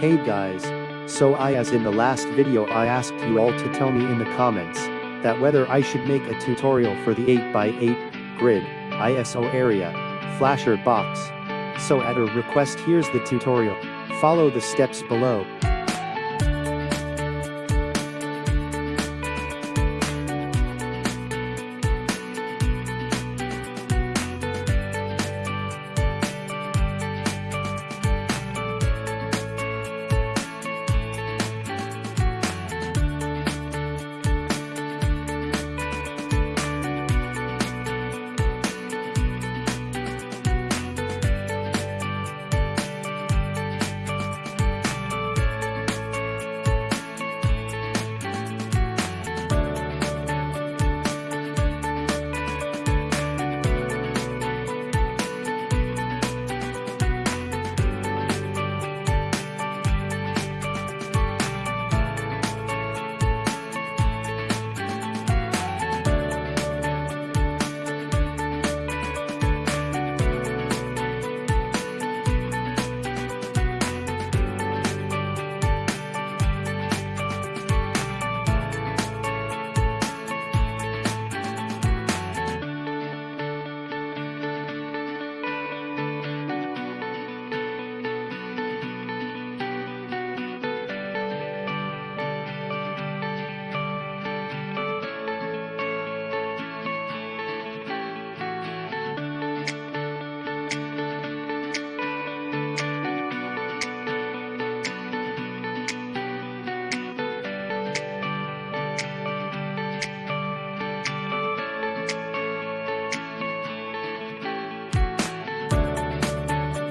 Hey guys. So I as in the last video I asked you all to tell me in the comments that whether I should make a tutorial for the 8x8 grid ISO area flasher box. So at a request here's the tutorial. Follow the steps below.